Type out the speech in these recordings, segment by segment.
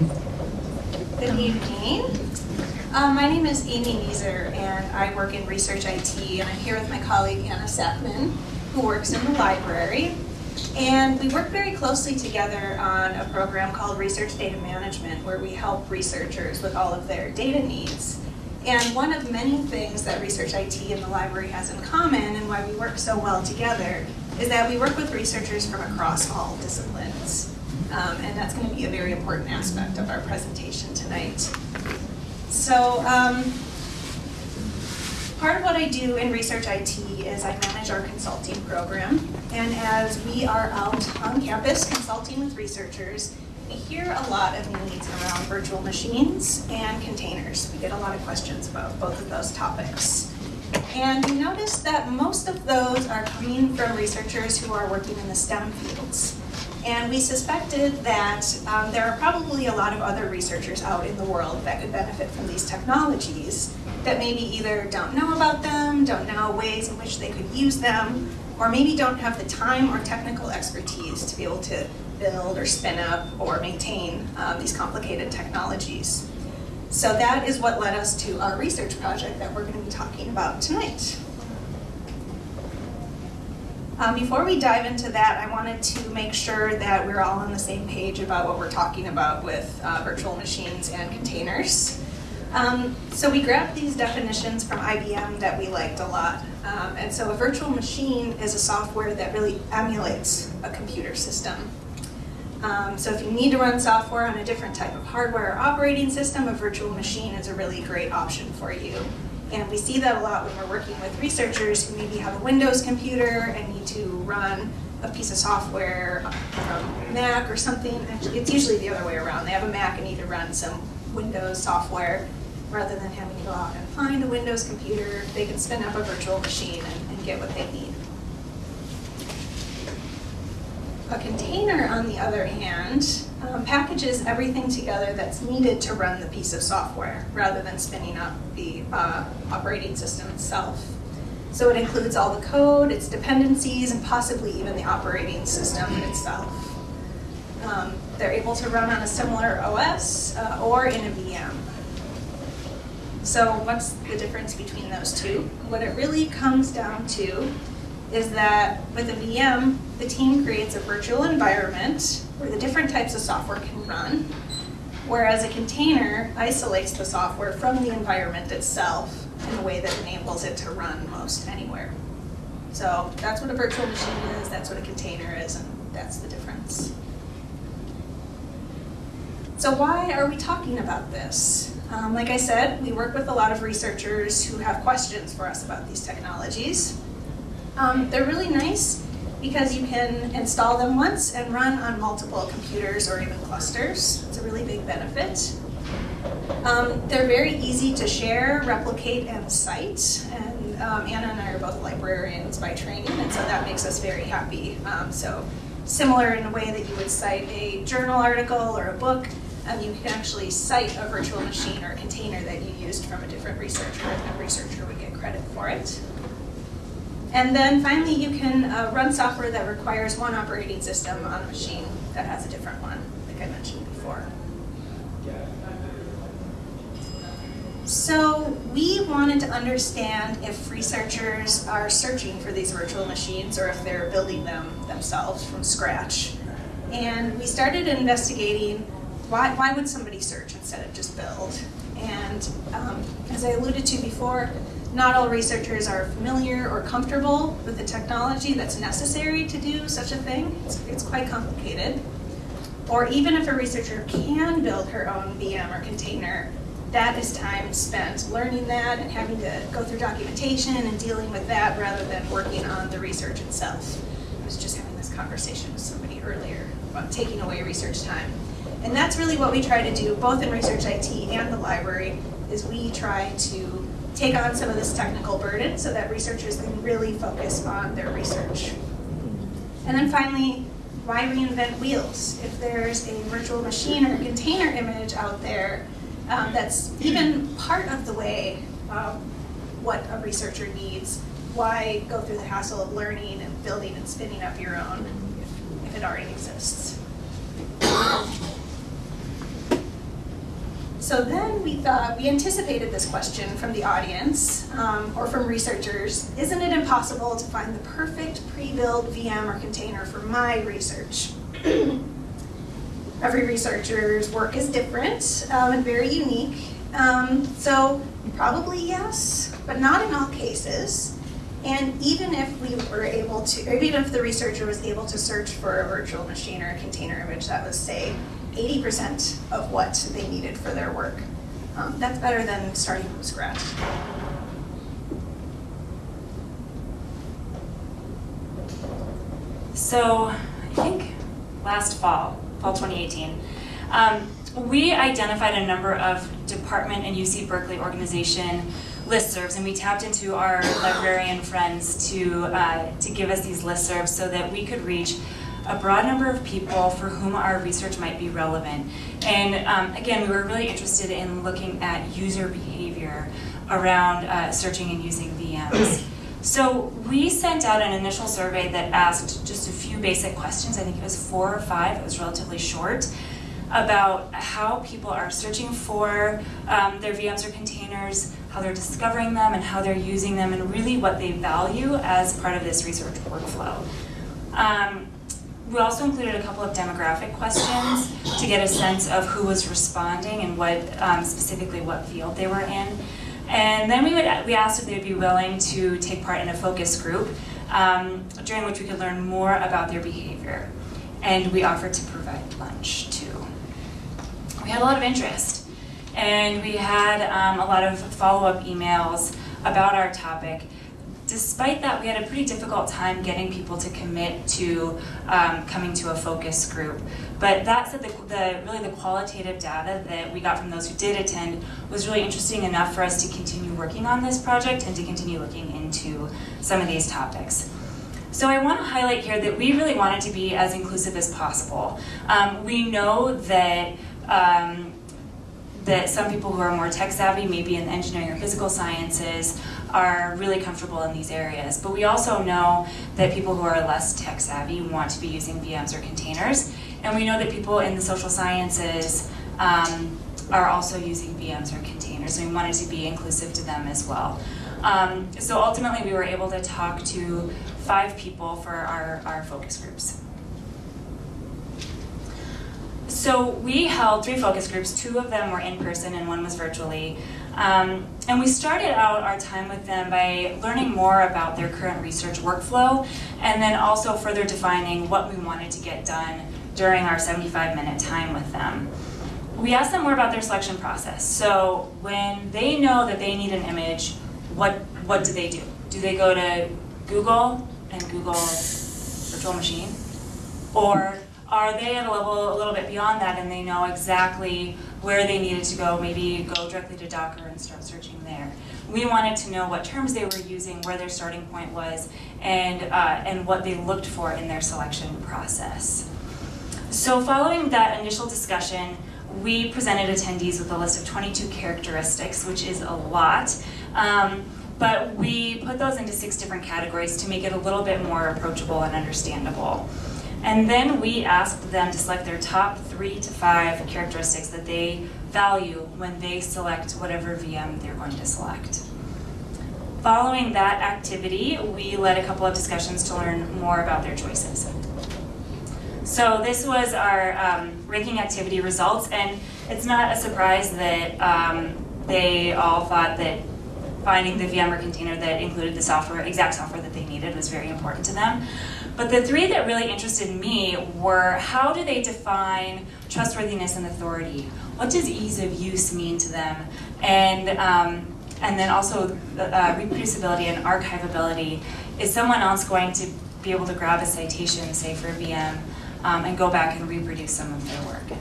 Good evening. Uh, my name is Amy Neeser, and I work in research IT, and I'm here with my colleague Anna Sackmann, who works in the library. And we work very closely together on a program called Research Data Management, where we help researchers with all of their data needs. And one of many things that Research IT and the library has in common, and why we work so well together, is that we work with researchers from across all disciplines. Um, and that's going to be a very important aspect of our presentation tonight. So um, part of what I do in Research IT is I manage our consulting program. And as we are out on campus consulting with researchers, we hear a lot of needs around virtual machines and containers. We get a lot of questions about both of those topics. And we noticed that most of those are coming from researchers who are working in the STEM fields. And we suspected that um, there are probably a lot of other researchers out in the world that could benefit from these technologies that maybe either don't know about them, don't know ways in which they could use them, or maybe don't have the time or technical expertise to be able to build or spin up or maintain um, these complicated technologies. So that is what led us to our research project that we're going to be talking about tonight. Um, before we dive into that, I wanted to make sure that we're all on the same page about what we're talking about with uh, virtual machines and containers. Um, so we grabbed these definitions from IBM that we liked a lot. Um, and so a virtual machine is a software that really emulates a computer system. Um, so if you need to run software on a different type of hardware or operating system, a virtual machine is a really great option for you. And we see that a lot when we're working with researchers who maybe have a Windows computer and need to run a piece of software from Mac or something. Actually, it's usually the other way around. They have a Mac and need to run some Windows software rather than having to go out and find a Windows computer. They can spin up a virtual machine and, and get what they need. A container, on the other hand, um, packages everything together that's needed to run the piece of software rather than spinning up the uh, operating system itself. So it includes all the code, its dependencies, and possibly even the operating system itself. Um, they're able to run on a similar OS uh, or in a VM. So what's the difference between those two? What it really comes down to is that with a VM, the team creates a virtual environment where the different types of software can run, whereas a container isolates the software from the environment itself in a way that enables it to run most anywhere. So that's what a virtual machine is, that's what a container is, and that's the difference. So why are we talking about this? Um, like I said, we work with a lot of researchers who have questions for us about these technologies. Um, they're really nice because you can install them once and run on multiple computers or even clusters. It's a really big benefit. Um, they're very easy to share, replicate, and cite. And um, Anna and I are both librarians by training, and so that makes us very happy. Um, so similar in a way that you would cite a journal article or a book, um, you can actually cite a virtual machine or container that you used from a different researcher, and that researcher would get credit for it. And then finally, you can uh, run software that requires one operating system on a machine that has a different one, like I mentioned before. So we wanted to understand if researchers are searching for these virtual machines or if they're building them themselves from scratch. And we started investigating why, why would somebody search instead of just build? And um, as I alluded to before, not all researchers are familiar or comfortable with the technology that's necessary to do such a thing. It's, it's, quite complicated. Or even if a researcher can build her own VM or container, that is time spent learning that and having to go through documentation and dealing with that rather than working on the research itself. I was just having this conversation with somebody earlier about taking away research time. And that's really what we try to do, both in Research IT and the library, is we try to take on some of this technical burden so that researchers can really focus on their research. And then finally, why reinvent wheels? If there's a virtual machine or container image out there um, that's even part of the way um, what a researcher needs, why go through the hassle of learning and building and spinning up your own if it already exists? So then we thought, we anticipated this question from the audience um, or from researchers, isn't it impossible to find the perfect pre-built VM or container for my research? Every researcher's work is different um, and very unique. Um, so probably yes, but not in all cases. And even if we were able to, even if the researcher was able to search for a virtual machine or a container image that was, say, 80% of what they needed for their work, um, that's better than starting from scratch. So, I think last fall, fall 2018, um, we identified a number of department and UC Berkeley organization listservs, and we tapped into our librarian friends to, uh, to give us these listservs so that we could reach a broad number of people for whom our research might be relevant. And um, again, we were really interested in looking at user behavior around uh, searching and using VMs. So we sent out an initial survey that asked just a few basic questions. I think it was four or five. It was relatively short about how people are searching for um, their VMs or containers, how they're discovering them and how they're using them, and really what they value as part of this research workflow. Um, we also included a couple of demographic questions to get a sense of who was responding and what um, specifically what field they were in. And then we, would, we asked if they would be willing to take part in a focus group um, during which we could learn more about their behavior. And we offered to provide lunch too. We had a lot of interest. And we had um, a lot of follow-up emails about our topic despite that, we had a pretty difficult time getting people to commit to um, coming to a focus group. But that said, the, the, really the qualitative data that we got from those who did attend was really interesting enough for us to continue working on this project and to continue looking into some of these topics. So I want to highlight here that we really wanted to be as inclusive as possible. Um, we know that um, that some people who are more tech savvy, maybe in engineering or physical sciences, are really comfortable in these areas. But we also know that people who are less tech savvy want to be using VMs or containers. And we know that people in the social sciences um, are also using VMs or containers. And we wanted to be inclusive to them as well. Um, so ultimately we were able to talk to five people for our, our focus groups. So we held three focus groups. Two of them were in person and one was virtually. Um, and we started out our time with them by learning more about their current research workflow and then also further defining what we wanted to get done during our 75 minute time with them. We asked them more about their selection process. So when they know that they need an image, what, what do they do? Do they go to Google and Google virtual machine? Or are they at a level a little bit beyond that and they know exactly where they needed to go, maybe go directly to Docker and start searching there. We wanted to know what terms they were using, where their starting point was, and, uh, and what they looked for in their selection process. So following that initial discussion, we presented attendees with a list of 22 characteristics, which is a lot. Um, but we put those into six different categories to make it a little bit more approachable and understandable. And then we asked them to select their top three to five characteristics that they value when they select whatever VM they're going to select. Following that activity, we led a couple of discussions to learn more about their choices. So this was our um, ranking activity results, and it's not a surprise that um, they all thought that finding the VM or container that included the software, exact software that they needed was very important to them. But the three that really interested me were how do they define trustworthiness and authority? What does ease of use mean to them? And, um, and then also uh, reproducibility and archivability. Is someone else going to be able to grab a citation, say for VM, um, and go back and reproduce some of their work?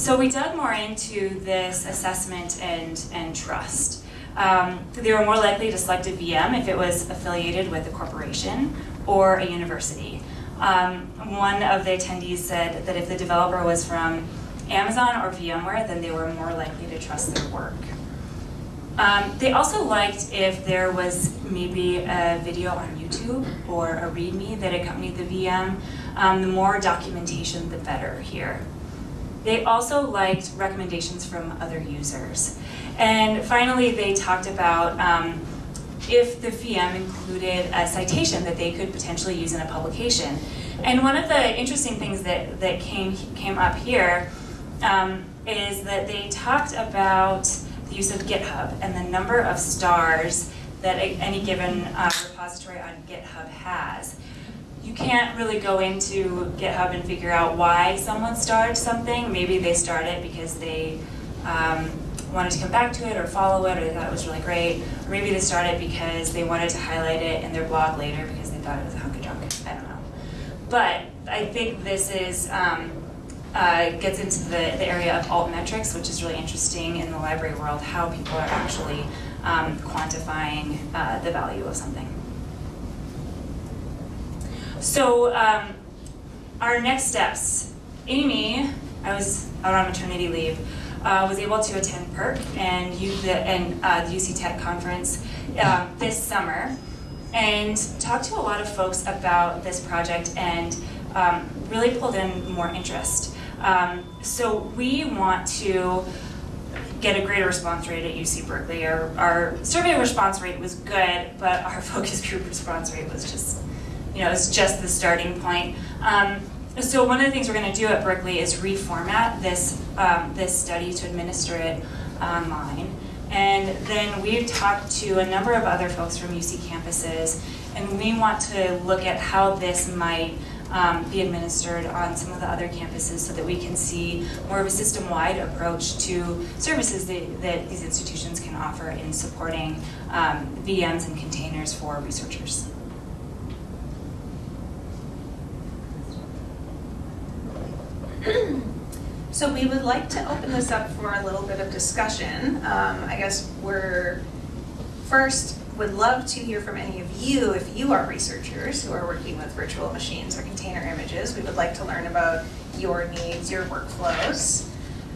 So we dug more into this assessment and, and trust. Um, they were more likely to select a VM if it was affiliated with a corporation or a university. Um, one of the attendees said that if the developer was from Amazon or VMware, then they were more likely to trust their work. Um, they also liked if there was maybe a video on YouTube or a README that accompanied the VM. Um, the more documentation, the better here. They also liked recommendations from other users. And finally, they talked about um, if the VM included a citation that they could potentially use in a publication. And one of the interesting things that, that came, came up here um, is that they talked about the use of GitHub and the number of stars that any given uh, repository on GitHub has. You can't really go into GitHub and figure out why someone started something. Maybe they started because they um, wanted to come back to it or follow it or they thought it was really great. Or maybe they started because they wanted to highlight it in their blog later because they thought it was a hunk of junk. I don't know. But I think this is, um, uh, gets into the, the area of alt metrics, which is really interesting in the library world, how people are actually um, quantifying uh, the value of something. So um, our next steps, Amy, I was out on maternity leave, uh, was able to attend PEARC and, U, the, and uh, the UC Tech conference um, this summer and talked to a lot of folks about this project and um, really pulled in more interest. Um, so we want to get a greater response rate at UC Berkeley. Our, our survey response rate was good, but our focus group response rate was just, you know, it's just the starting point. Um, so one of the things we're going to do at Berkeley is reformat this um, this study to administer it online. And then we've talked to a number of other folks from UC campuses, and we want to look at how this might um, be administered on some of the other campuses so that we can see more of a system-wide approach to services that, that these institutions can offer in supporting um, VMs and containers for researchers. So we would like to open this up for a little bit of discussion. Um, I guess we're, first, would love to hear from any of you, if you are researchers who are working with virtual machines or container images. We would like to learn about your needs, your workflows.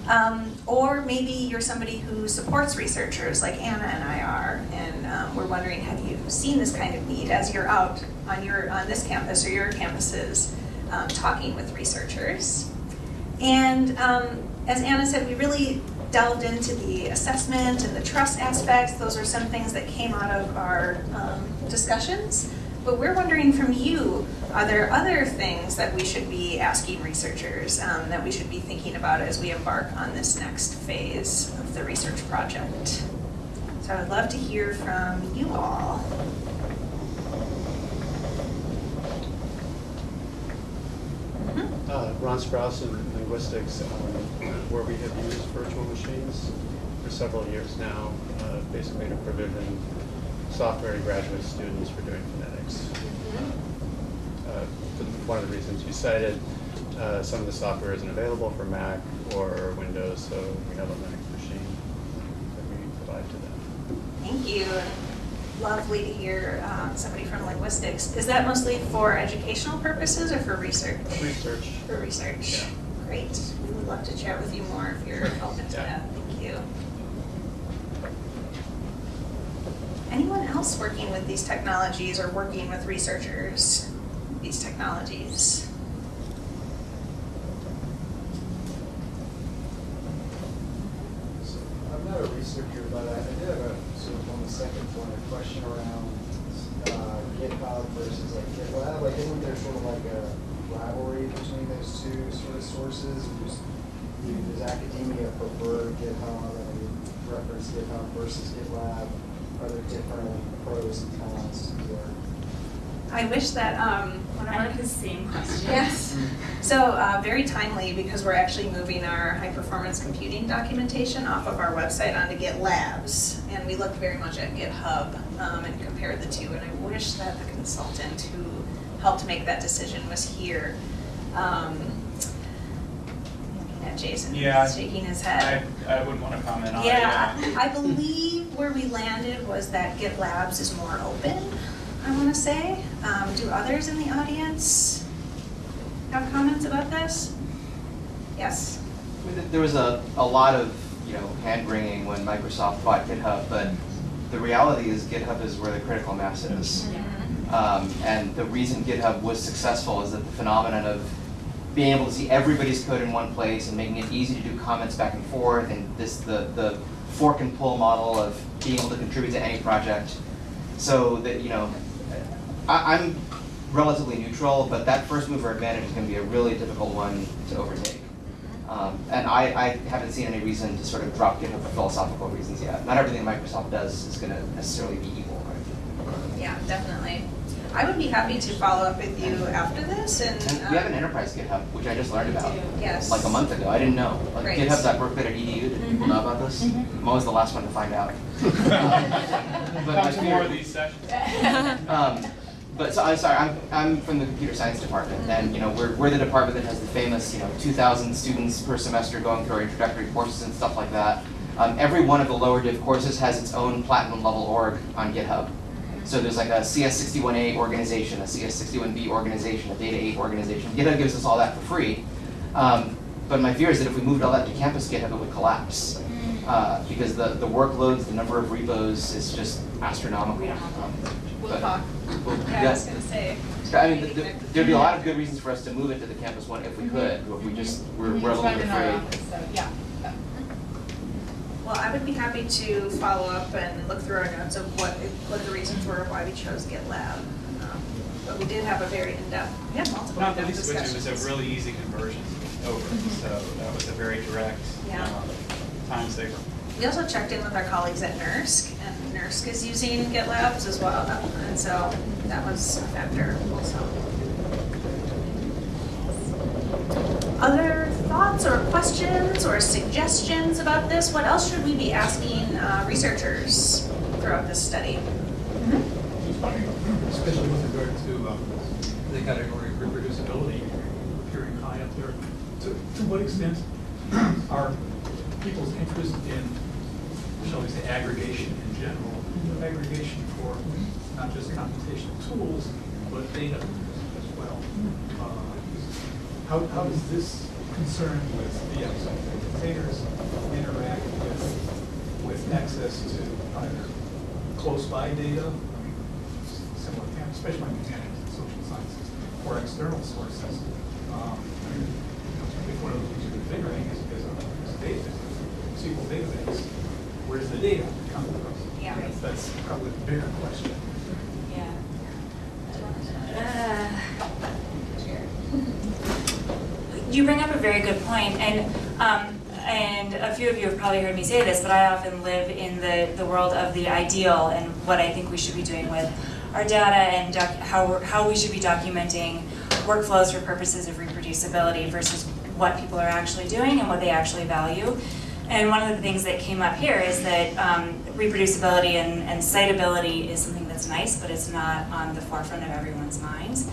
Um, or maybe you're somebody who supports researchers like Anna and I are, and um, we're wondering, have you seen this kind of need as you're out on your on this campus or your campuses um, talking with researchers? And um, as Anna said, we really delved into the assessment and the trust aspects. Those are some things that came out of our um, discussions. But we're wondering from you, are there other things that we should be asking researchers, um, that we should be thinking about as we embark on this next phase of the research project? So I would love to hear from you all. Mhm. Uh, Ron Sprouse in linguistics, um, where we have used virtual machines for several years now, uh, basically to provision software to graduate students for doing phonetics. Uh, for One of the reasons you cited, uh, some of the software isn't available for Mac or Windows, so we have a Linux machine that we provide to them. Thank you. Lovely to hear um, somebody from linguistics. Is that mostly for educational purposes or for research? Research, For research. Yeah. Great. We would love to chat with you more if you're open to Yeah. that. Thank you. Anyone else working with these technologies or working with researchers, with these technologies? So, I'm not a researcher, but I I did have a, sort of on the second one, a question around uh, GitHub versus like GitLab. Like, isn't there sort of like a rivalry between those two sort of sources? Just, Does academia prefer GitHub, and we reference GitHub versus GitLab? Are there different pros and cons to? I wish that um, one of I our like the same question. Yes. So uh, very timely because we're actually moving our high performance computing documentation off of our website onto GitLabs. And we looked very much at GitHub um, and compared the two. And I wish that the consultant who helped make that decision was here. Um, Looking at Jason, Yeah. shaking his I, head. I would want to comment on it. Yeah, I believe where we landed was that GitLabs is more open, I want to say. Um, Do others in the audience have comments about this? Yes. There was a, a lot of, you know, hand wringing when Microsoft bought GitHub, but the reality is GitHub is where the critical mass is. Um, and the reason GitHub was successful is that the phenomenon of being able to see everybody's code in one place and making it easy to do comments back and forth and this the the fork and pull model of being able to contribute to any project. So that you know, I, I'm relatively neutral, but that first mover advantage is going to be a really difficult one to overtake. Um, and I, I haven't seen any reason to sort of drop GitHub for philosophical reasons yet. Not everything Microsoft does is going to necessarily be evil. Right? Yeah, definitely. I would be happy to follow up with you after this and. And we have an enterprise GitHub, which I just learned about. Yes. Like a month ago. I didn't know. Like Great. Edu? Did people know about this? Mhm. I'm always the last one to find out. But my Come to more of these sessions. Um, but so I'm sorry, I'm, I'm from the computer science department, and you know we're, we're the department that has the famous you know 2,000 students per semester going through our introductory courses and stuff like that. Um, every one of the lower div courses has its own platinum level org on GitHub. So there's like a CS61A organization, a CS61B organization, a Data 8 organization. GitHub gives us all that for free. Um, but my fear is that if we moved all that to campus GitHub, it would collapse. Uh, because the, the workloads, the number of repos is just astronomical. We don't have We'll talk. well, Yeah, I was gonna say. I mean, th- th- there'd be a lot of good reasons for us to move it to the campus one if we could, but we just, we're, we're a little bit afraid. yeah. Well, I would be happy to follow up and look through our notes of what, what the reasons were why we chose GitLab. Um, But we did have a very in-depth, we had multiple Not the in-depth least of which it was a really easy conversion over, so that was a very direct Yeah. um, time saver. We also checked in with our colleagues at NERSC, and NERSC is using GitLabs as well, and so that was a factor also. Other thoughts or questions or suggestions about this? What else should we be asking uh, researchers throughout this study? especially with regard to um, the category of reproducibility appearing high up there. To, to what extent are people's interest in, shall we say, aggregation in general, aggregation for not just computational tools, but data as well? Uh, How, how does this concern with the outside containers interact with, with access to either close-by data, similar, especially in humanities and social sciences, or external sources. Um, If one of the things you're configuring is, is a is a data, SQL database, where's the data coming from? Yeah. That's- That's probably the bigger question. Yeah. Uh, You bring up a very good point, and, um, and a few of you have probably heard me say this, but I often live in the, the world of the ideal and what I think we should be doing with our data and how, we're- how we should be documenting workflows for purposes of reproducibility versus what people are actually doing and what they actually value. And one of the things that came up here is that um, reproducibility and, and citability is something that's nice, but it's not on the forefront of everyone's minds.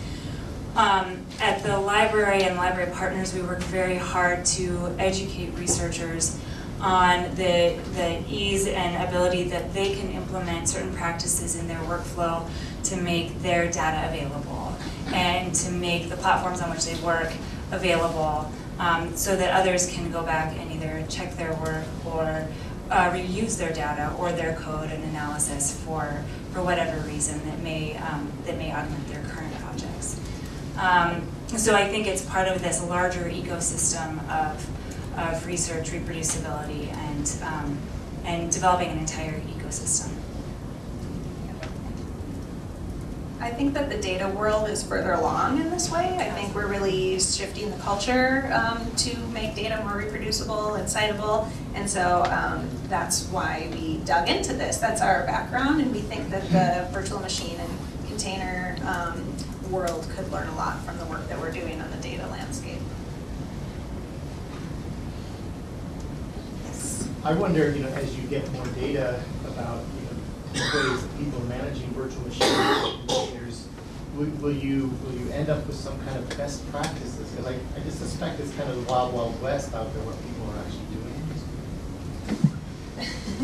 Um, at the library and library partners, we work very hard to educate researchers on the, the ease and ability that they can implement certain practices in their workflow to make their data available and to make the platforms on which they work available um, so that others can go back and either check their work or uh, reuse their data or their code and analysis for, for whatever reason that may, um, that may augment their current projects. Um, so I think it's part of this larger ecosystem of, of research, reproducibility, and, um, and developing an entire ecosystem. I think that the data world is further along in this way. I think we're really shifting the culture um, to make data more reproducible and citable. And so um, that's why we dug into this. That's our background, and we think that the virtual machine and container um, world could learn a lot from the work that we're doing on the data landscape. Yes. I wonder, you know, as you get more data about, you know, ways that people are managing virtual machines will, will you, will you end up with some kind of best practices? Because I, I just suspect it's kind of the wild, wild west out there, what people are actually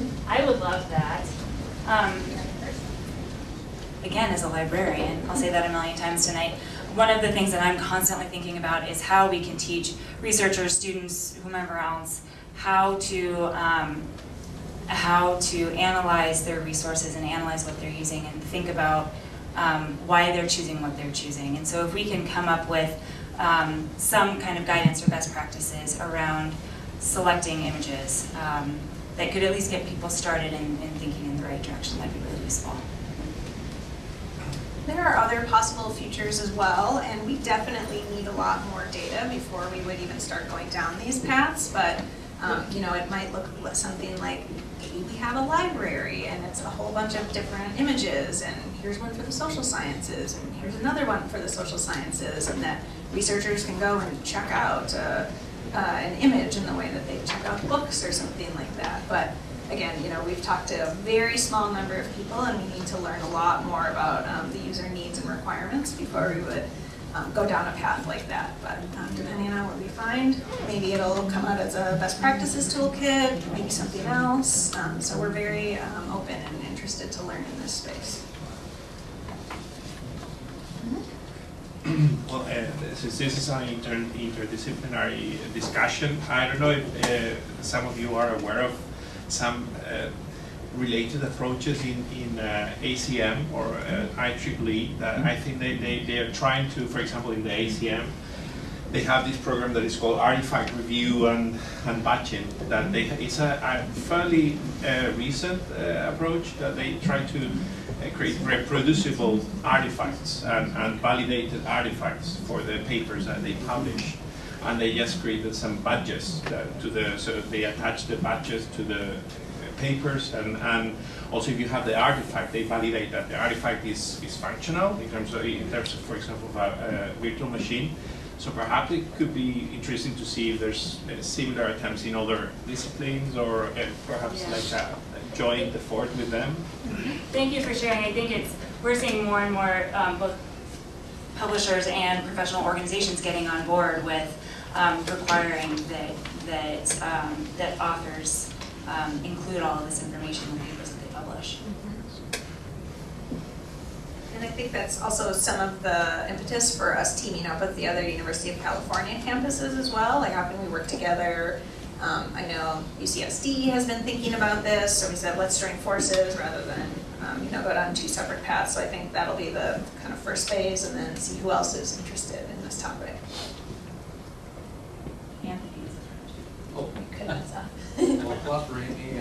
doing. I would love that. Um, again, as a librarian, I'll say that a million times tonight, one of the things that I'm constantly thinking about is how we can teach researchers, students, whomever else, how to, um, how to analyze their resources and analyze what they're using and think about um, why they're choosing what they're choosing. And so if we can come up with um, some kind of guidance or best practices around selecting images um, that could at least get people started in, in thinking in the right direction. That'd be really useful. There are other possible futures as well, and we definitely need a lot more data before we would even start going down these paths, but, um, you know, it might look something like, we have a library and it's a whole bunch of different images, and here's one for the social sciences, and here's another one for the social sciences, and that researchers can go and check out, uh, uh, an image in the way that they check out books or something like that, but again, you know, we've talked to a very small number of people and we need to learn a lot more about um, the user needs and requirements before we would um, go down a path like that. But um, depending on what we find, maybe it'll come out as a best practices toolkit, maybe something else. Um, so we're very um, open and interested to learn in this space. Well, uh, since this is an inter interdisciplinary discussion, I don't know if uh, some of you are aware of some uh, related approaches in, in uh, ACM or uh, IEEE that I think they, they, they are trying to, for example, in the ACM, they have this program that is called Artifact Review and, and Badging. That they, it's a, a fairly uh, recent uh, approach that they try to uh, create reproducible artifacts and, and validated artifacts for the papers that they publish. And they just created some badges to the, so they attach the badges to the papers and, and also if you have the artifact, they validate that the artifact is, is functional in terms of, in terms of, for example, of a, a virtual machine. So perhaps it could be interesting to see if there's uh, similar attempts in other disciplines or uh, perhaps Yeah. like a, a joint effort with them. Thank you for sharing. I think it's, we're seeing more and more, um, both publishers and professional organizations getting on board with, um, requiring that, that, um, that authors, um, include all of this information in the papers that they publish. And I think that's also some of the impetus for us teaming up with the other University of California campuses as well, like how can we work together? Um, I know UCSD has been thinking about this, so we said, let's join forces rather than, um, you know, go down two separate paths. So I think that'll be the kind of first phase and then see who else is interested in this topic. Anthony? Oh, Goodness, uh, well, cooperating